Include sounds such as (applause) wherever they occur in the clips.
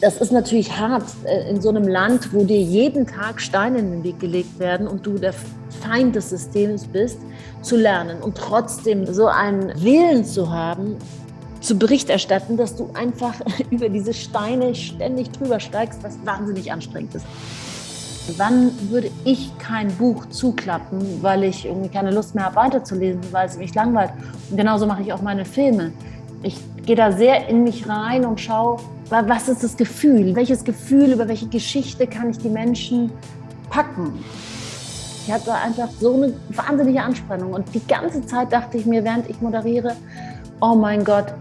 Das ist natürlich hart äh, in so einem Land, wo dir jeden Tag Steine in den Weg gelegt werden und du der Feind des Systems bist, zu lernen und trotzdem so einen Willen zu haben, zu Bericht erstatten, dass du einfach (laughs) über diese Steine ständig drüber steigst, was wahnsinnig anstrengend ist. Wann würde ich kein Buch zuklappen, weil ich irgendwie keine Lust mehr habe weiterzulesen, weil es mich langweilt? Und genauso mache ich auch meine Filme. Ich gehe da sehr in mich rein und schaue, was ist das Gefühl? Welches Gefühl, über welche Geschichte kann ich die Menschen packen? Ich hatte einfach so eine wahnsinnige Anspannung und die ganze Zeit dachte ich mir, während ich moderiere, oh mein Gott,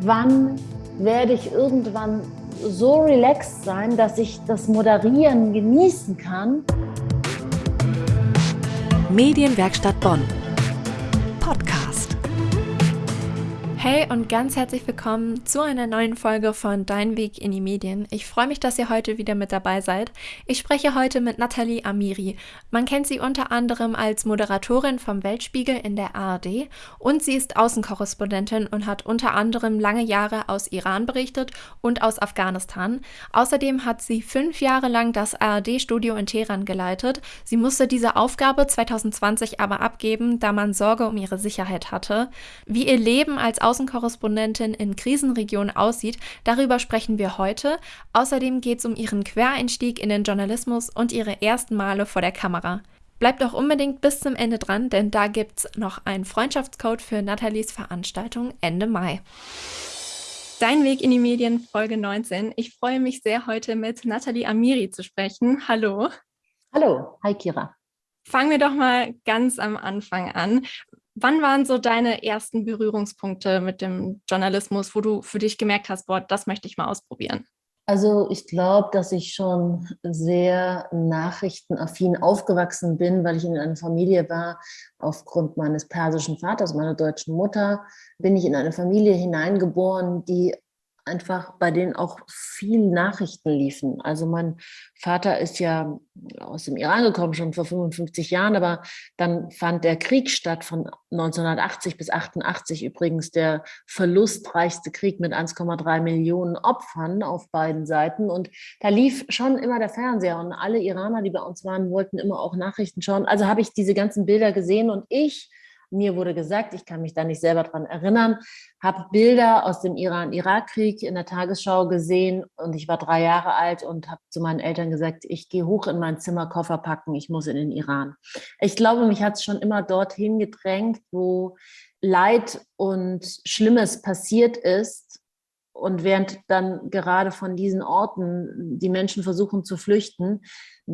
wann werde ich irgendwann so relaxed sein, dass ich das Moderieren genießen kann? Medienwerkstatt Bonn. Hey und ganz herzlich willkommen zu einer neuen Folge von Dein Weg in die Medien. Ich freue mich, dass ihr heute wieder mit dabei seid. Ich spreche heute mit Nathalie Amiri. Man kennt sie unter anderem als Moderatorin vom Weltspiegel in der ARD und sie ist Außenkorrespondentin und hat unter anderem lange Jahre aus Iran berichtet und aus Afghanistan. Außerdem hat sie fünf Jahre lang das ARD-Studio in Teheran geleitet. Sie musste diese Aufgabe 2020 aber abgeben, da man Sorge um ihre Sicherheit hatte. Wie ihr Leben als Außenkorrespondentin in Krisenregionen aussieht, darüber sprechen wir heute. Außerdem geht es um ihren Quereinstieg in den Journalismus und ihre ersten Male vor der Kamera. Bleibt auch unbedingt bis zum Ende dran, denn da gibt es noch einen Freundschaftscode für Nathalies Veranstaltung Ende Mai. Dein Weg in die Medien, Folge 19. Ich freue mich sehr, heute mit Nathalie Amiri zu sprechen. Hallo. Hallo, hi Kira. Fangen wir doch mal ganz am Anfang an. Wann waren so deine ersten Berührungspunkte mit dem Journalismus, wo du für dich gemerkt hast, boah, das möchte ich mal ausprobieren? Also ich glaube, dass ich schon sehr nachrichtenaffin aufgewachsen bin, weil ich in einer Familie war. Aufgrund meines persischen Vaters, meiner deutschen Mutter, bin ich in eine Familie hineingeboren, die einfach bei denen auch viel Nachrichten liefen. Also mein Vater ist ja aus dem Iran gekommen, schon vor 55 Jahren, aber dann fand der Krieg statt von 1980 bis 88 übrigens der verlustreichste Krieg mit 1,3 Millionen Opfern auf beiden Seiten. Und da lief schon immer der Fernseher und alle Iraner, die bei uns waren, wollten immer auch Nachrichten schauen. Also habe ich diese ganzen Bilder gesehen und ich mir wurde gesagt, ich kann mich da nicht selber dran erinnern, habe Bilder aus dem Iran-Irak-Krieg in der Tagesschau gesehen und ich war drei Jahre alt und habe zu meinen Eltern gesagt, ich gehe hoch in mein Zimmer, Koffer packen, ich muss in den Iran. Ich glaube, mich hat es schon immer dorthin gedrängt, wo Leid und Schlimmes passiert ist und während dann gerade von diesen Orten die Menschen versuchen zu flüchten,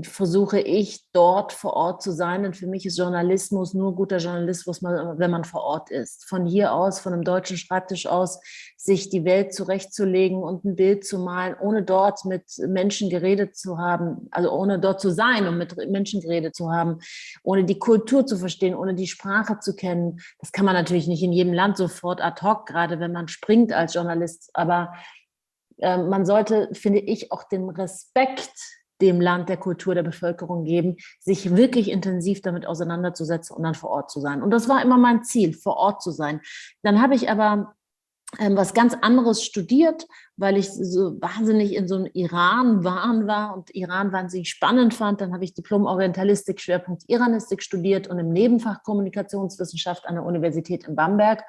versuche ich dort vor Ort zu sein. Und für mich ist Journalismus nur guter Journalismus, wenn man vor Ort ist. Von hier aus, von einem deutschen Schreibtisch aus, sich die Welt zurechtzulegen und ein Bild zu malen, ohne dort mit Menschen geredet zu haben, also ohne dort zu sein und mit Menschen geredet zu haben, ohne die Kultur zu verstehen, ohne die Sprache zu kennen. Das kann man natürlich nicht in jedem Land sofort ad hoc, gerade wenn man springt als Journalist. Aber äh, man sollte, finde ich, auch den Respekt dem Land der Kultur der Bevölkerung geben, sich wirklich intensiv damit auseinanderzusetzen und dann vor Ort zu sein. Und das war immer mein Ziel, vor Ort zu sein. Dann habe ich aber ähm, was ganz anderes studiert, weil ich so wahnsinnig in so einem Iran-Wahn war und Iran wahnsinnig spannend fand. Dann habe ich Diplom-Orientalistik, Schwerpunkt Iranistik studiert und im Nebenfach Kommunikationswissenschaft an der Universität in Bamberg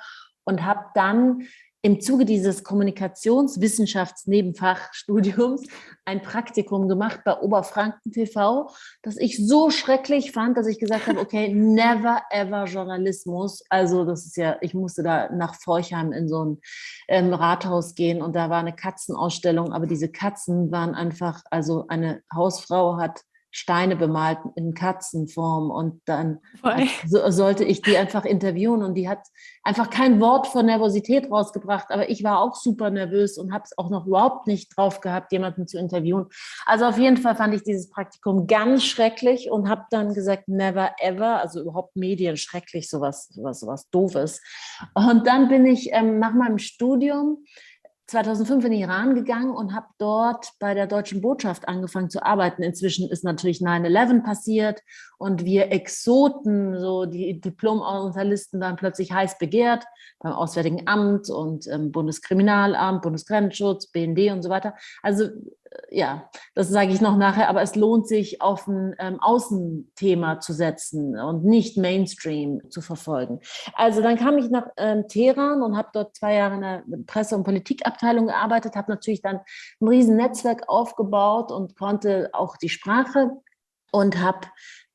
und habe dann im Zuge dieses Kommunikationswissenschaftsnebenfachstudiums ein Praktikum gemacht bei Oberfranken TV, das ich so schrecklich fand, dass ich gesagt habe, okay, (laughs) never ever Journalismus. Also das ist ja, ich musste da nach Forchheim in so ein ähm, Rathaus gehen und da war eine Katzenausstellung, aber diese Katzen waren einfach, also eine Hausfrau hat Steine bemalt in Katzenform und dann so, sollte ich die einfach interviewen und die hat einfach kein Wort von Nervosität rausgebracht, aber ich war auch super nervös und habe es auch noch überhaupt nicht drauf gehabt, jemanden zu interviewen. Also auf jeden Fall fand ich dieses Praktikum ganz schrecklich und habe dann gesagt, never ever, also überhaupt Medien schrecklich, sowas, sowas, sowas doofes. Und dann bin ich ähm, nach meinem Studium 2005 in den Iran gegangen und habe dort bei der deutschen Botschaft angefangen zu arbeiten. Inzwischen ist natürlich 9-11 passiert und wir Exoten, so die Diplom-Orientalisten waren plötzlich heiß begehrt beim Auswärtigen Amt und ähm, Bundeskriminalamt, Bundesgrenzschutz, BND und so weiter. Also ja, das sage ich noch nachher, aber es lohnt sich, auf ein ähm, Außenthema zu setzen und nicht Mainstream zu verfolgen. Also dann kam ich nach ähm, Teheran und habe dort zwei Jahre in der Presse- und Politikabteilung gearbeitet, habe natürlich dann ein riesen Netzwerk aufgebaut und konnte auch die Sprache und habe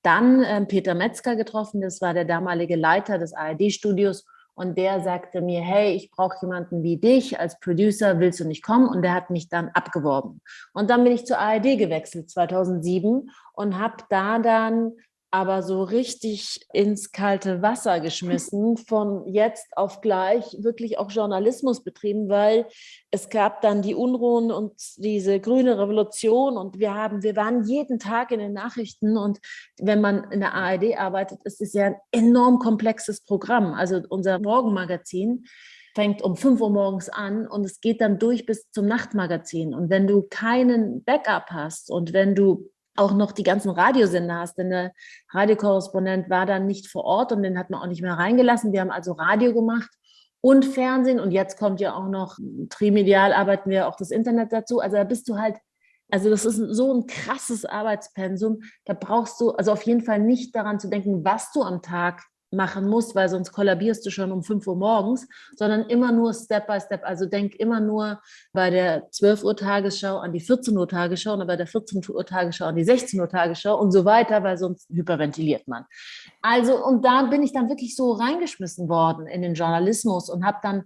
dann äh, Peter Metzger getroffen, das war der damalige Leiter des ARD-Studios und der sagte mir, hey, ich brauche jemanden wie dich als Producer, willst du nicht kommen? Und der hat mich dann abgeworben. Und dann bin ich zur ARD gewechselt 2007 und habe da dann aber so richtig ins kalte Wasser geschmissen, von jetzt auf gleich wirklich auch Journalismus betrieben, weil es gab dann die Unruhen und diese grüne Revolution und wir haben, wir waren jeden Tag in den Nachrichten und wenn man in der ARD arbeitet, ist es ja ein enorm komplexes Programm. Also unser Morgenmagazin fängt um 5 Uhr morgens an und es geht dann durch bis zum Nachtmagazin. Und wenn du keinen Backup hast und wenn du auch noch die ganzen Radiosender hast, denn der Radiokorrespondent war dann nicht vor Ort und den hat man auch nicht mehr reingelassen. Wir haben also Radio gemacht und Fernsehen und jetzt kommt ja auch noch, trimedial arbeiten wir auch das Internet dazu. Also da bist du halt, also das ist so ein krasses Arbeitspensum, da brauchst du also auf jeden Fall nicht daran zu denken, was du am Tag machen musst, weil sonst kollabierst du schon um 5 Uhr morgens, sondern immer nur Step by Step. Also denk immer nur bei der 12 Uhr Tagesschau an die 14 Uhr Tagesschau und bei der 14 Uhr Tagesschau an die 16 Uhr Tagesschau und so weiter, weil sonst hyperventiliert man. Also und da bin ich dann wirklich so reingeschmissen worden in den Journalismus und habe dann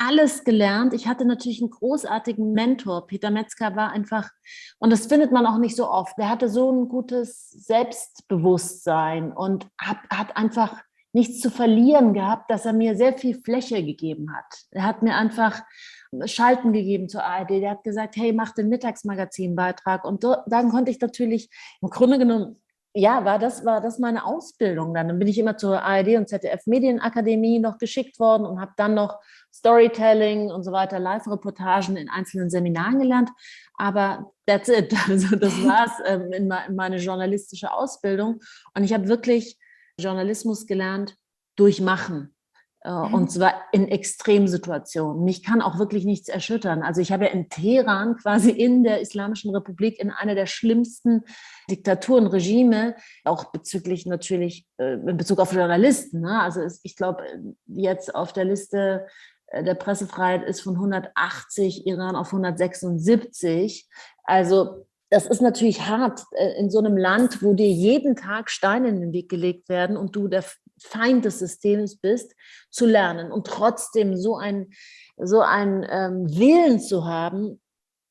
alles gelernt. Ich hatte natürlich einen großartigen Mentor. Peter Metzger war einfach, und das findet man auch nicht so oft, der hatte so ein gutes Selbstbewusstsein und hat, hat einfach nichts zu verlieren gehabt, dass er mir sehr viel Fläche gegeben hat. Er hat mir einfach Schalten gegeben zur ARD. Der hat gesagt, hey, mach den Mittagsmagazinbeitrag. Und dann konnte ich natürlich, im Grunde genommen, ja, war das, war das meine Ausbildung dann. Dann bin ich immer zur ARD und ZDF Medienakademie noch geschickt worden und habe dann noch Storytelling und so weiter, Live-Reportagen in einzelnen Seminaren gelernt. Aber that's it. (laughs) Also das war es ähm, in, meine journalistische Ausbildung. Und ich habe wirklich Journalismus gelernt durch Machen. Äh, mhm. Und zwar in Extremsituationen. Mich kann auch wirklich nichts erschüttern. Also ich habe ja in Teheran, quasi in der Islamischen Republik, in einer der schlimmsten Diktaturen, Regime, auch bezüglich natürlich, äh, in Bezug auf Journalisten. Ne? Also ich glaube, jetzt auf der Liste äh, der Pressefreiheit ist von 180 Iran auf 176. Also das ist natürlich hart äh, in so einem Land, wo dir jeden Tag Steine in den Weg gelegt werden und du der Feind des Systems bist, zu lernen und trotzdem so ein, so ein ähm, Willen zu haben,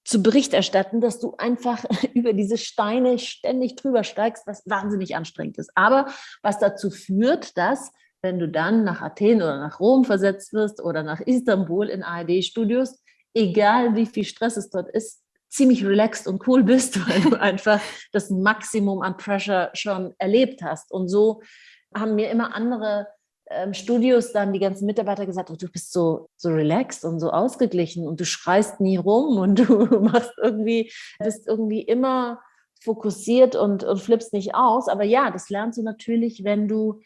zu Bericht erstatten, dass du einfach (laughs) über diese Steine ständig drüber steigst, was wahnsinnig anstrengend ist. Aber was dazu führt, dass wenn du dann nach Athen oder nach Rom versetzt wirst oder nach Istanbul in ARD-Studios, egal wie viel Stress es dort ist, ziemlich relaxed und cool bist, (laughs) weil du einfach das Maximum an Pressure schon erlebt hast. Und so haben mir immer andere ähm, Studios dann die ganzen Mitarbeiter gesagt, oh, du bist so, so relaxed und so ausgeglichen und du schreist nie rum und (laughs) du machst irgendwie, bist irgendwie immer fokussiert und, und flippst nicht aus. Aber ja, das lernst du natürlich, wenn du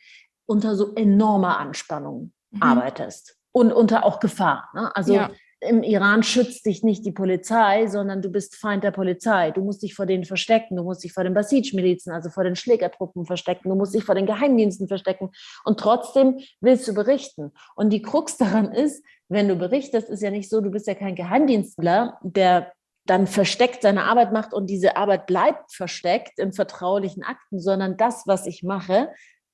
unter so enormer Anspannung mhm. arbeitest und unter auch Gefahr. Ne? Also ja im Iran schützt dich nicht die Polizei, sondern du bist Feind der Polizei. Du musst dich vor denen verstecken, du musst dich vor den Basij-Milizen, also vor den Schlägertruppen verstecken, du musst dich vor den Geheimdiensten verstecken und trotzdem willst du berichten. Und die Krux daran ist, wenn du berichtest, ist ja nicht so, du bist ja kein Geheimdienstler, der dann versteckt seine Arbeit macht und diese Arbeit bleibt versteckt in vertraulichen Akten, sondern das, was ich mache,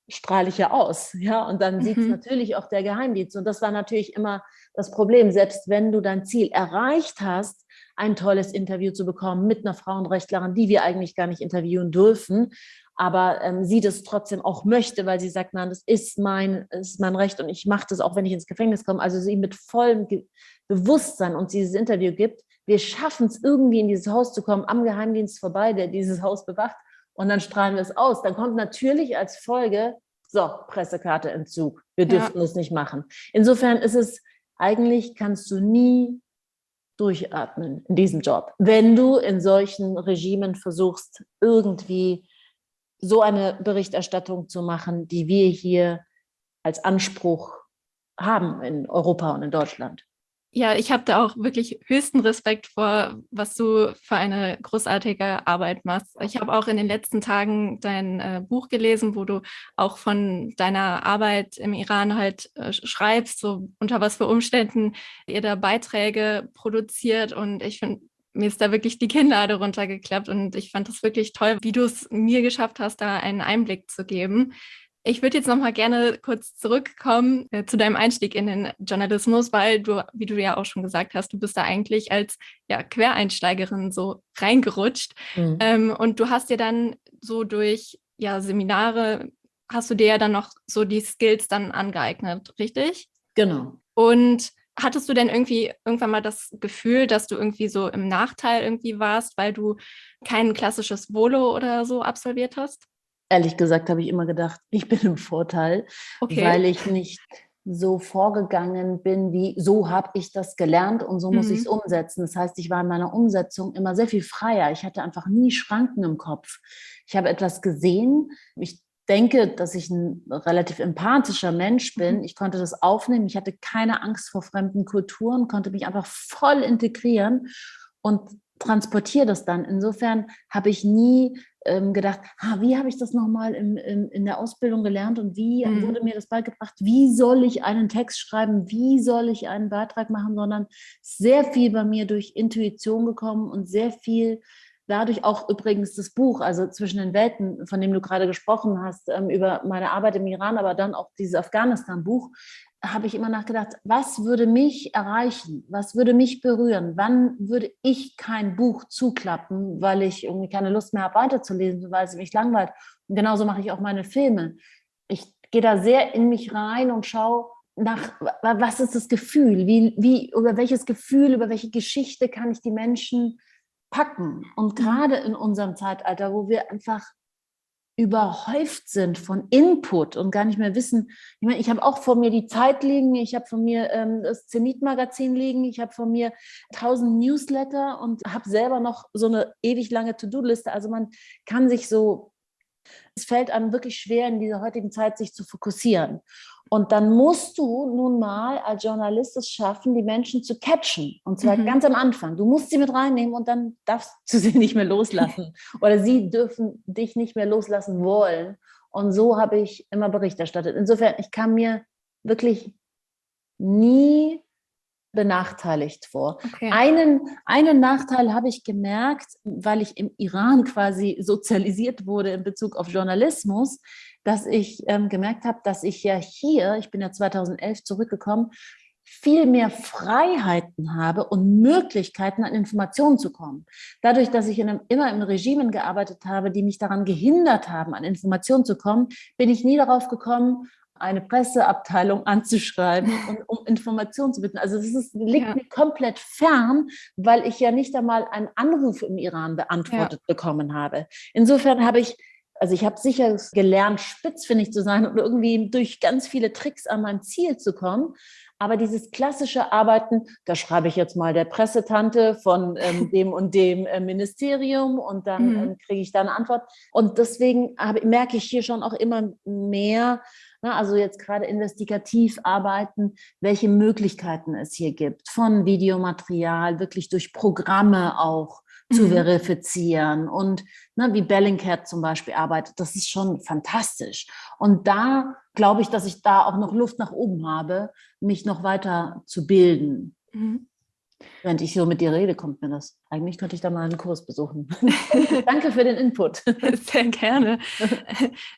strahle ich ja aus. Ja, und dann mhm. sieht es natürlich auch der Geheimdienst. Und das war natürlich immer das Problem. Selbst wenn du dein Ziel erreicht hast, ein tolles Interview zu bekommen mit einer Frauenrechtlerin, die wir eigentlich gar nicht interviewen dürfen, aber ähm, sie das trotzdem auch möchte, weil sie sagt, nein, das ist mein, ist mein Recht und ich mache das auch, wenn ich ins Gefängnis komme. Also sie mit vollem Ge Bewusstsein uns dieses Interview gibt. Wir schaffen es irgendwie in dieses Haus zu kommen, am Geheimdienst vorbei, der dieses Haus bewacht und dann strahlen wir es aus. Dann kommt natürlich als Folge, so, Pressekarteentzug, wir dürften ja. es nicht machen. Insofern ist es, eigentlich kannst du nie durchatmen in diesem Job, wenn du in solchen Regimen versuchst, irgendwie so eine Berichterstattung zu machen, die wir hier als Anspruch haben in Europa und in Deutschland. Ja, ich habe da auch wirklich höchsten Respekt vor, was du für eine großartige Arbeit machst. Ich habe auch in den letzten Tagen dein äh, Buch gelesen, wo du auch von deiner Arbeit im Iran halt äh, schreibst, so unter was für Umständen ihr da Beiträge produziert. Und ich finde, mir ist da wirklich die Kinnlade runtergeklappt und ich fand das wirklich toll, wie du es mir geschafft hast, da einen Einblick zu geben. Ich würde jetzt noch mal gerne kurz zurückkommen äh, zu deinem Einstieg in den Journalismus, weil du, wie du ja auch schon gesagt hast, du bist da eigentlich als ja, Quereinsteigerin so reingerutscht. Mhm. Ähm, und du hast dir dann so durch ja, Seminare, hast du dir ja dann noch so die Skills dann angeeignet, richtig? Genau. Und hattest du denn irgendwie irgendwann mal das Gefühl, dass du irgendwie so im Nachteil irgendwie warst, weil du kein klassisches Volo oder so absolviert hast? Ehrlich gesagt habe ich immer gedacht, (laughs) ich bin im Vorteil, okay. weil ich nicht so vorgegangen bin, wie so habe ich das gelernt und so muss mhm. ich es umsetzen. Das heißt, ich war in meiner Umsetzung immer sehr viel freier. Ich hatte einfach nie Schranken im Kopf. Ich habe etwas gesehen. Ich denke, dass ich ein relativ empathischer Mensch bin. Mhm. Ich konnte das aufnehmen. Ich hatte keine Angst vor fremden Kulturen, konnte mich einfach voll integrieren und transportiere das dann. Insofern habe ich nie ähm, gedacht, ah, wie habe ich das nochmal in, in, in der Ausbildung gelernt und wie mhm. wurde mir das beigebracht, wie soll ich einen Text schreiben, wie soll ich einen Beitrag machen, sondern sehr viel bei mir durch Intuition gekommen und sehr viel dadurch auch übrigens das Buch, also zwischen den Welten, von dem du gerade gesprochen hast, ähm, über meine Arbeit im Iran, aber dann auch dieses Afghanistan-Buch, habe ich immer nachgedacht, was würde mich erreichen? Was würde mich berühren? Wann würde ich kein Buch zuklappen, weil ich irgendwie keine Lust mehr habe, weiterzulesen, weil es mich langweilt? Und genauso mache ich auch meine Filme. Ich gehe da sehr in mich rein und schaue nach, was ist das Gefühl? Wie, wie, über welches Gefühl, über welche Geschichte kann ich die Menschen packen? Und mhm. gerade in unserem Zeitalter, wo wir einfach überhäuft sind von Input und gar nicht mehr wissen. Ich meine, ich habe auch vor mir die Zeit liegen, ich habe vor mir ähm, das Zenit-Magazin liegen, ich habe vor mir tausend Newsletter und habe selber noch so eine ewig lange To-Do-Liste. Also man kann sich so, es fällt einem wirklich schwer in dieser heutigen Zeit, sich zu fokussieren. Und dann musst du nun mal als Journalist es schaffen, die Menschen zu catchen. Und zwar mhm. ganz am Anfang. Du musst sie mit reinnehmen und dann darfst du sie (laughs) nicht mehr loslassen. Oder sie dürfen dich nicht mehr loslassen wollen. Und so habe ich immer Bericht erstattet. Insofern, ich kam mir wirklich nie benachteiligt vor. Okay. Einen, einen Nachteil habe ich gemerkt, weil ich im Iran quasi sozialisiert wurde in Bezug auf Journalismus dass ich ähm, gemerkt habe, dass ich ja hier, ich bin ja 2011 zurückgekommen, viel mehr Freiheiten habe und Möglichkeiten, an Informationen zu kommen. Dadurch, dass ich in einem, immer in Regimen gearbeitet habe, die mich daran gehindert haben, an Informationen zu kommen, bin ich nie darauf gekommen, eine Presseabteilung (laughs) anzuschreiben und um Informationen zu bitten. Also das ist, liegt ja. mir komplett fern, weil ich ja nicht einmal einen Anruf im Iran beantwortet ja. bekommen habe. Insofern habe ich also ich habe sicher gelernt, spitzfindig zu sein und irgendwie durch ganz viele Tricks an mein Ziel zu kommen. Aber dieses klassische Arbeiten, da schreibe ich jetzt mal der Pressetante von ähm, (laughs) dem und dem äh, Ministerium und dann mhm. ähm, kriege ich da eine Antwort. Und deswegen habe, merke ich hier schon auch immer mehr, na, ne, also jetzt gerade investigativ arbeiten, welche Möglichkeiten es hier gibt, von Videomaterial, wirklich durch Programme auch zu mhm. verifizieren und ne, wie Bellingcat zum Beispiel arbeitet, das ist schon fantastisch. Und da glaube ich, dass ich da auch noch Luft nach oben habe, mich noch weiter zu bilden. Mhm. Während ich so mit dir rede, kommt mir das. Eigentlich könnte ich da mal einen Kurs besuchen. (laughs) Danke für den Input. (laughs) Sehr gerne.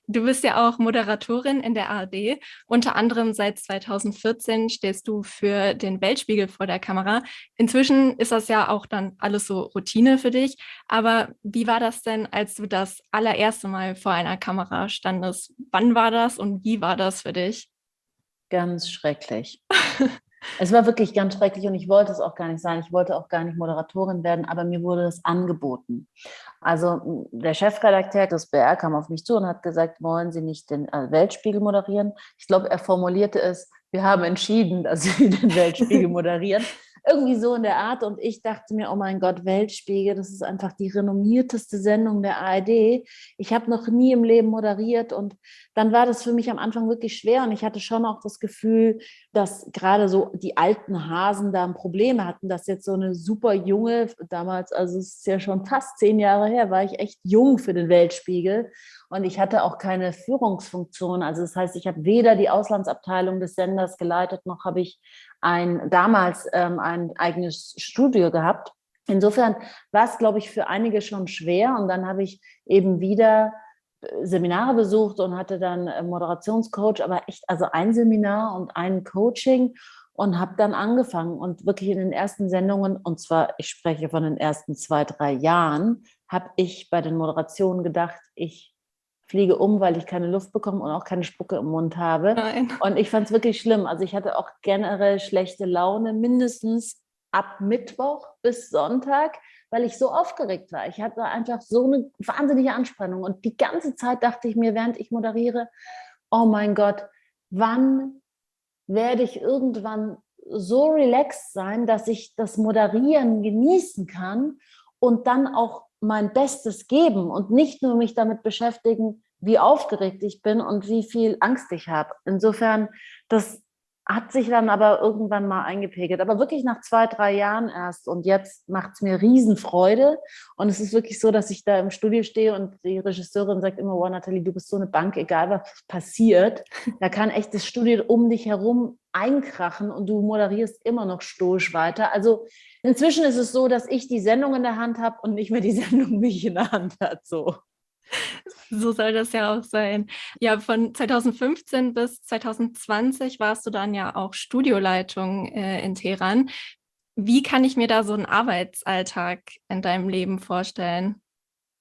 Du bist ja auch Moderatorin in der ARD. Unter anderem seit 2014 stehst du für den Weltspiegel vor der Kamera. Inzwischen ist das ja auch dann alles so Routine für dich. Aber wie war das denn, als du das allererste Mal vor einer Kamera standest? Wann war das und wie war das für dich? Ganz schrecklich. (laughs) Es war wirklich ganz schrecklich und ich wollte es auch gar nicht sein. Ich wollte auch gar nicht Moderatorin werden, aber mir wurde das angeboten. Also der Chefredakteur des BR kam auf mich zu und hat gesagt, wollen Sie nicht den äh, Weltspiegel moderieren? Ich glaube, er formulierte es, wir haben entschieden, dass Sie den Weltspiegel moderieren. Irgendwie so in der Art. Und ich dachte mir, oh mein Gott, Weltspiegel, das ist einfach die renommierteste Sendung der ARD. Ich habe noch nie im Leben moderiert und dann war das für mich am Anfang wirklich schwer und ich hatte schon auch das Gefühl, dass gerade so die alten Hasen da ein Problem hatten, dass jetzt so eine super junge, damals, also es ist ja schon fast zehn Jahre her, war ich echt jung für den Weltspiegel und ich hatte auch keine Führungsfunktion. Also das heißt, ich habe weder die Auslandsabteilung des Senders geleitet, noch habe ich ein, damals ähm, ein eigenes Studio gehabt. Insofern war es, glaube ich, für einige schon schwer. Und dann habe ich eben wieder äh, Seminare besucht und hatte dann Moderationscoach, aber echt also ein Seminar und ein Coaching und habe dann angefangen und wirklich in den ersten Sendungen, und zwar, ich spreche von den ersten zwei, drei Jahren, habe ich bei den Moderationen gedacht, ich fliege um, weil ich keine Luft bekomme und auch keine Spucke im Mund habe. Nein. Und ich fand es wirklich schlimm. Also ich hatte auch generell schlechte Laune, mindestens ab Mittwoch bis Sonntag, weil ich so aufgeregt war. Ich hatte einfach so eine wahnsinnige Anspannung. Und die ganze Zeit dachte ich mir, während ich moderiere, oh mein Gott, wann werde ich irgendwann so relaxed sein, dass ich das Moderieren genießen kann und dann auch mein Bestes geben und nicht nur mich damit beschäftigen, wie aufgeregt ich bin und wie viel Angst ich habe. Insofern, das hat sich dann aber irgendwann mal eingepegelt. Aber wirklich nach zwei, drei Jahren erst. Und jetzt macht es mir Riesenfreude. Und es ist wirklich so, dass ich da im Studio stehe und die Regisseurin sagt immer, wow, Nathalie, du bist so eine Bank, egal was passiert. (laughs) Da kann echt das Studio um dich herum einkrachen und du moderierst immer noch stoisch weiter. Also inzwischen ist es so, dass ich die Sendung in der Hand habe und nicht mehr die (laughs) Sendung mich in der Hand hat. So. So soll das ja auch sein. Ja, von 2015 bis 2020 warst du dann ja auch Studioleitung äh, in Teheran. Wie kann ich mir da so einen Arbeitsalltag in deinem Leben vorstellen?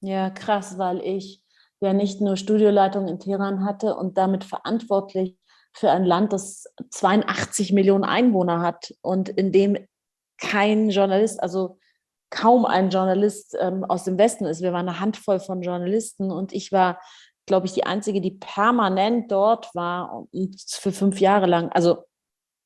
Ja, krass, weil ich ja nicht nur Studioleitung in Teheran hatte und damit verantwortlich für ein Land, das 82 Millionen Einwohner hat und in dem kein Journalist, also kaum ein Journalist ähm, aus dem Westen ist. Wir waren eine Handvoll von Journalisten und ich war, glaube ich, die Einzige, die permanent dort war für fünf Jahre lang. Also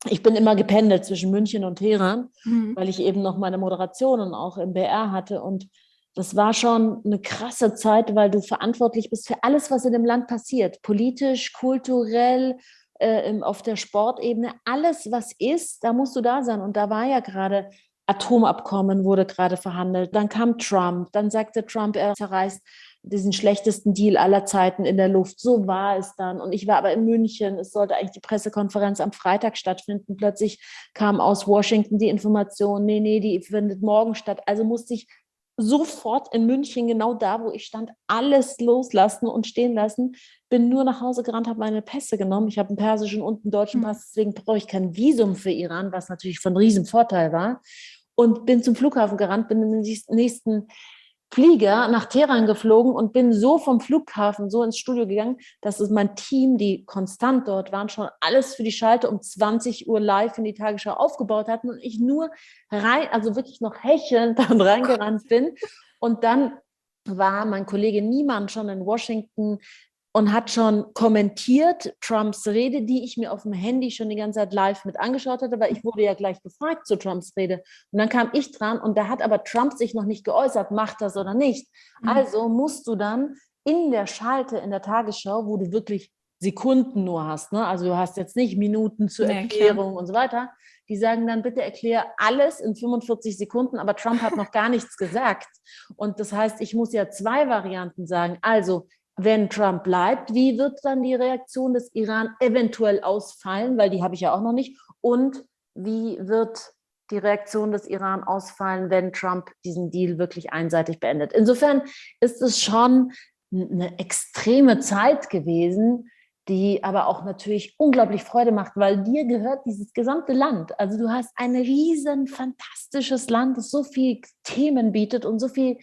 ich bin immer gependelt zwischen München und Teheran, mhm. weil ich eben noch meine Moderationen auch im BR hatte und das war schon eine krasse Zeit, weil du verantwortlich bist für alles, was in dem Land passiert. Politisch, kulturell, äh, auf der Sportebene, alles, was ist, da musst du da sein. Und da war ja gerade Atomabkommen wurde gerade verhandelt. Dann kam Trump. Dann sagte Trump, er zerreißt diesen schlechtesten Deal aller Zeiten in der Luft. So war es dann. Und ich war aber in München. Es sollte eigentlich die Pressekonferenz am Freitag stattfinden. Plötzlich kam aus Washington die Information, nee, nee, die findet morgen statt. Also musste ich sofort in München, genau da, wo ich stand, alles loslassen und stehen lassen. Bin nur nach Hause gerannt, habe meine Pässe genommen. Ich habe einen persischen und einen deutschen hm. Pass, deswegen brauche ich kein Visum für Iran, was natürlich von riesen Vorteil war und bin zum Flughafen gerannt, bin in den nächsten Flieger nach Teheran geflogen und bin so vom Flughafen so ins Studio gegangen, dass es mein Team, die konstant dort waren, schon alles für die Schalte um 20 Uhr live in die Tagesschau aufgebaut hatten und ich nur rein, also wirklich noch hechelnd (laughs) dann reingerannt bin. Und dann war mein Kollege Niemann schon in Washington und hat schon kommentiert Trumps Rede, die ich mir auf dem Handy schon die ganze Zeit live mit angeschaut hatte, weil ich wurde ja gleich gefragt zu Trumps Rede. Und dann kam ich dran und da hat aber Trump sich noch nicht geäußert, macht das oder nicht. Mhm. Also musst du dann in der Schalte in der Tagesschau, wo du wirklich Sekunden nur hast, ne? also du hast jetzt nicht Minuten zur Erklärung ja, und so weiter, die sagen dann, bitte erkläre alles in 45 Sekunden, aber Trump hat noch gar nichts gesagt. Und das heißt, ich muss ja zwei Varianten sagen. Also wenn Trump bleibt, wie wird dann die Reaktion des Iran eventuell ausfallen, weil die habe ich ja auch noch nicht, und wie wird die Reaktion des Iran ausfallen, wenn Trump diesen Deal wirklich einseitig beendet. Insofern ist es schon eine extreme Zeit gewesen, die aber auch natürlich unglaublich Freude macht, weil dir gehört dieses gesamte Land. Also du hast ein riesen, fantastisches Land, das so viele Themen bietet und so viel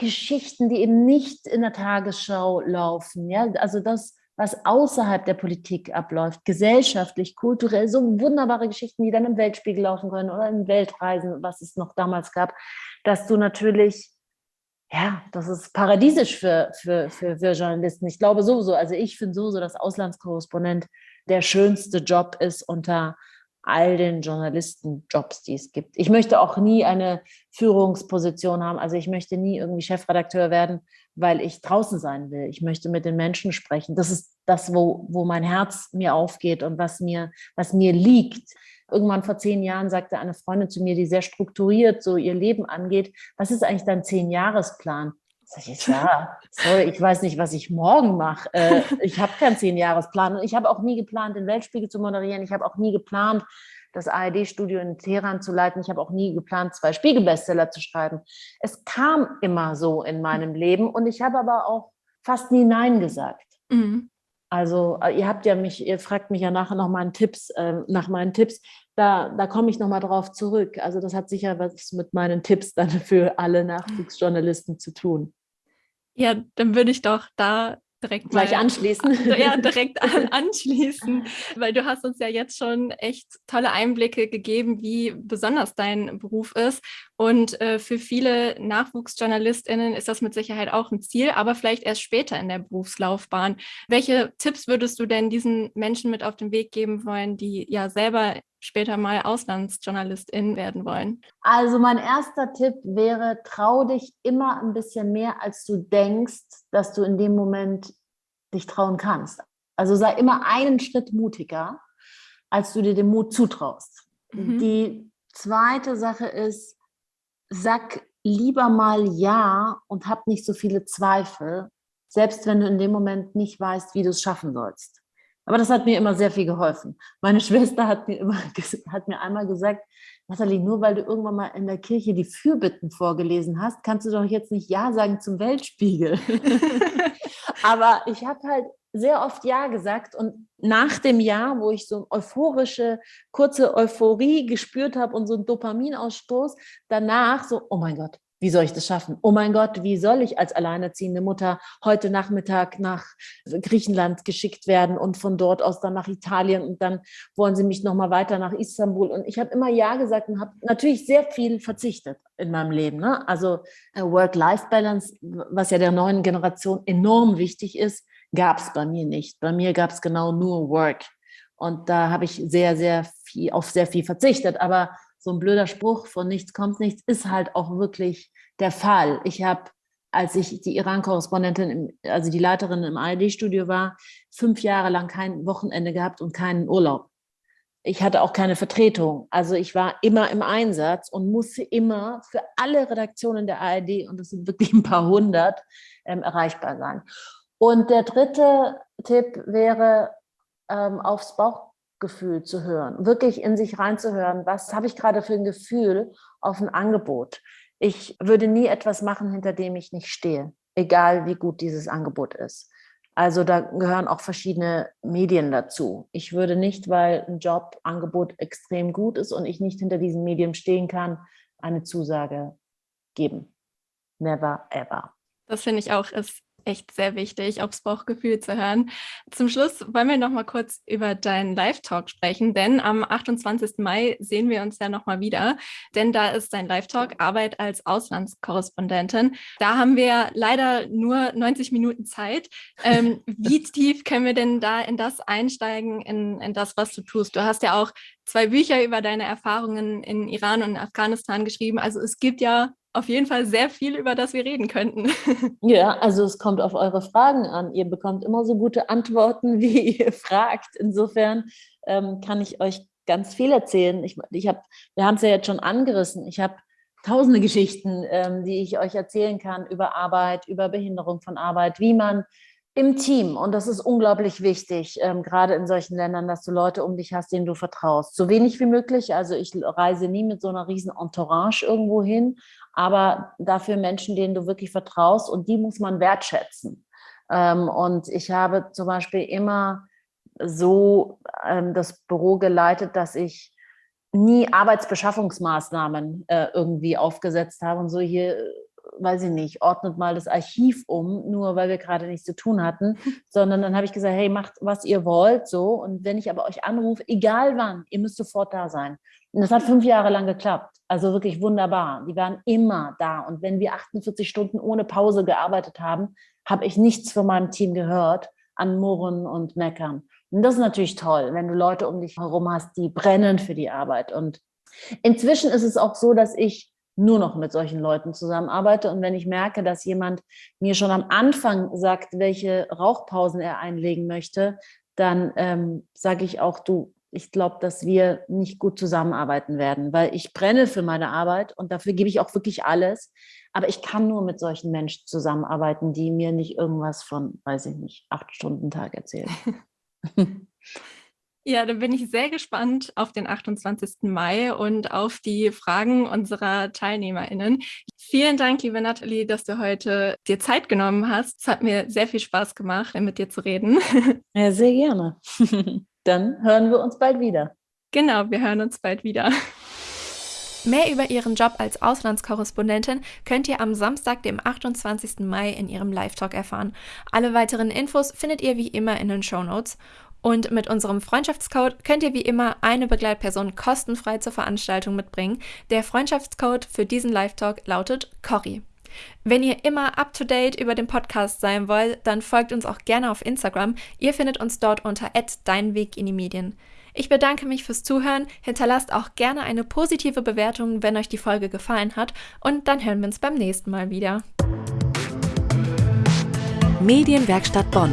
Geschichten, die eben nicht in der Tagesschau laufen. Ja? Also das, was außerhalb der Politik abläuft, gesellschaftlich, kulturell, so wunderbare Geschichten, die dann im Weltspiegel laufen können oder in Weltreisen, was es noch damals gab, dass du natürlich, ja, das ist paradiesisch für, für, für, für Journalisten. Ich glaube sowieso, also ich finde sowieso, dass Auslandskorrespondent der schönste Job ist unter all den Journalistenjobs, die es gibt. Ich möchte auch nie eine Führungsposition haben. Also ich möchte nie irgendwie Chefredakteur werden, weil ich draußen sein will. Ich möchte mit den Menschen sprechen. Das ist das, wo, wo mein Herz mir aufgeht und was mir, was mir liegt. Irgendwann vor zehn Jahren sagte eine Freundin zu mir, die sehr strukturiert so ihr Leben angeht, was ist eigentlich dein Zehn-Jahresplan? Sag ich, ja, sorry, ich weiß nicht, was ich morgen mache. Äh, ich habe keinen Zehn-Jahres-Plan. Und ich habe auch nie geplant, den Weltspiegel zu moderieren. Ich habe auch nie geplant, das ARD-Studio in Teheran zu leiten. Ich habe auch nie geplant, zwei Spiegel-Bestseller zu schreiben. Es kam immer so in meinem Leben und ich habe aber auch fast nie Nein gesagt. Mhm. Also äh, ihr habt ja mich, ihr fragt mich ja nachher noch mal Tipps, äh, nach meinen Tipps. Da, da komme ich noch mal drauf zurück. Also das hat sicher was mit meinen Tipps dann für alle Nachwuchsjournalisten zu tun. Ja, dann würde ich doch da direkt gleich anschließen. (laughs) Ja, direkt (laughs) an, anschließen, weil du hast uns ja jetzt schon echt tolle Einblicke gegeben, wie besonders dein Beruf ist. Und äh, für viele NachwuchsjournalistInnen ist das mit Sicherheit auch ein Ziel, aber vielleicht erst später in der Berufslaufbahn. Welche Tipps würdest du denn diesen Menschen mit auf den Weg geben wollen, die ja selber später mal Auslandsjournalistin werden wollen? Also mein erster Tipp wäre, trau dich immer ein bisschen mehr, als du denkst, dass du in dem Moment dich trauen kannst. Also sei immer einen Schritt mutiger, als du dir den Mut zutraust. Mhm. Die zweite Sache ist, sag lieber mal Ja und hab nicht so viele Zweifel, selbst wenn du in dem Moment nicht weißt, wie du es schaffen sollst. Aber das hat mir immer sehr viel geholfen. Meine (laughs) Schwester hat mir, immer, hat mir einmal gesagt, Nathalie, nur weil du irgendwann mal in der Kirche die Fürbitten vorgelesen hast, kannst du doch jetzt nicht Ja sagen zum Weltspiegel. (laughs) Aber ich habe halt sehr oft Ja gesagt und nach dem Jahr, wo ich so euphorische, kurze Euphorie gespürt habe und so einen Dopaminausstoß, danach so, oh mein Gott, wie soll ich das schaffen? Oh mein Gott, wie soll ich als alleinerziehende Mutter heute Nachmittag nach Griechenland geschickt werden und von dort aus dann nach Italien und dann wollen sie mich nochmal weiter nach Istanbul. Und ich habe immer Ja gesagt und habe natürlich sehr viel verzichtet in meinem Leben. Ne? Also äh, Work-Life-Balance, was ja der neuen Generation enorm wichtig ist, gab es bei mir nicht. Bei mir gab es genau nur Work. Und da habe ich sehr, sehr viel, auf sehr viel verzichtet. Aber so ein blöder Spruch von nichts kommt nichts ist halt auch wirklich der Fall. Ich habe, als ich die Iran-Korrespondentin, also die Leiterin im ARD-Studio war, fünf Jahre lang kein Wochenende gehabt und keinen Urlaub. Ich hatte auch keine Vertretung. Also ich war immer im Einsatz und musste immer für alle Redaktionen der ARD, und das sind wirklich ein paar hundert, ähm, erreichbar sein. Und der dritte Tipp wäre, ähm, aufs Bauch Gefühl zu hören, wirklich in sich reinzuhören, was habe ich gerade für ein Gefühl auf ein Angebot. Ich würde nie etwas machen, hinter dem ich nicht stehe, egal wie gut dieses Angebot ist. Also da gehören auch verschiedene Medien dazu. Ich würde nicht, weil ein Jobangebot extrem gut ist und ich nicht hinter diesem Medium stehen kann, eine Zusage geben. Never ever. Das finde ich auch ist echt sehr wichtig, aufs Bauchgefühl zu hören. Zum Schluss wollen wir noch mal kurz über deinen Live-Talk sprechen, denn am 28. Mai sehen wir uns ja noch mal wieder, denn da ist dein Live-Talk Arbeit als Auslandskorrespondentin. Da haben wir leider nur 90 Minuten Zeit. Ähm, (laughs) wie tief können wir denn da in das einsteigen, in, in das, was du tust? Du hast ja auch zwei Bücher über deine Erfahrungen in Iran und Afghanistan geschrieben. Also es gibt ja auf jeden Fall sehr viel, über das wir reden könnten. (laughs) Ja, also es kommt auf eure Fragen an. Ihr bekommt immer so gute Antworten, (laughs) wie ihr fragt. Insofern ähm, kann ich euch ganz viel erzählen. Ich, ich hab, wir haben es ja jetzt schon angerissen. Ich habe tausende Geschichten, ähm, die ich euch erzählen kann über Arbeit, über Behinderung von Arbeit, wie man im Team, und das ist unglaublich wichtig, ähm, gerade in solchen Ländern, dass du Leute um dich hast, denen du vertraust. So wenig wie möglich, also ich reise nie mit so einer riesen Entourage irgendwo hin, aber dafür Menschen, denen du wirklich vertraust und die muss man wertschätzen. Ähm, und ich habe zum Beispiel immer so ähm, das Büro geleitet, dass ich nie Arbeitsbeschaffungsmaßnahmen äh, irgendwie aufgesetzt habe und so hier weiß ich nicht, ordnet mal das Archiv um, nur weil wir gerade nichts zu tun hatten, (laughs) sondern dann habe ich gesagt, hey, macht, was ihr wollt, so. Und wenn ich aber euch anrufe, egal wann, ihr müsst sofort da sein. Und das hat fünf Jahre lang geklappt. Also wirklich wunderbar. Die waren immer da. Und wenn wir 48 Stunden ohne Pause gearbeitet haben, habe ich nichts von meinem Team gehört an Murren und Meckern. Und das ist natürlich toll, wenn du Leute um dich herum hast, die brennen für die Arbeit. Und inzwischen ist es auch so, dass ich nur noch mit solchen Leuten zusammenarbeite. Und wenn ich merke, dass jemand mir schon am Anfang sagt, welche Rauchpausen er einlegen möchte, dann ähm, sage ich auch, du, ich glaube, dass wir nicht gut zusammenarbeiten werden, weil ich brenne für meine Arbeit und dafür gebe ich auch wirklich alles. Aber ich kann nur mit solchen Menschen zusammenarbeiten, die mir nicht irgendwas von, weiß ich nicht, acht Stunden Tag erzählen. (laughs) Ja, da bin ich sehr gespannt auf den 28. Mai und auf die Fragen unserer TeilnehmerInnen. Vielen Dank, liebe Nathalie, dass du heute dir Zeit genommen hast. Es hat mir sehr viel Spaß gemacht, mit dir zu reden. (laughs) Ja, sehr gerne. (laughs) Dann hören wir uns bald wieder. Genau, wir hören uns bald wieder. Mehr über ihren Job als Auslandskorrespondentin könnt ihr am Samstag, dem 28. Mai, in ihrem Live-Talk erfahren. Alle weiteren Infos findet ihr wie immer in den Show Notes. Und mit unserem Freundschaftscode könnt ihr wie immer eine Begleitperson kostenfrei zur Veranstaltung mitbringen. Der Freundschaftscode für diesen Live-Talk lautet Cory. Wenn ihr immer up to date über den Podcast sein wollt, dann folgt uns auch gerne auf Instagram. Ihr findet uns dort unter Dein Weg in die Medien. Ich bedanke mich fürs Zuhören. Hinterlasst auch gerne eine positive Bewertung, wenn euch die Folge gefallen hat. Und dann hören wir uns beim nächsten Mal wieder. Medienwerkstatt Bonn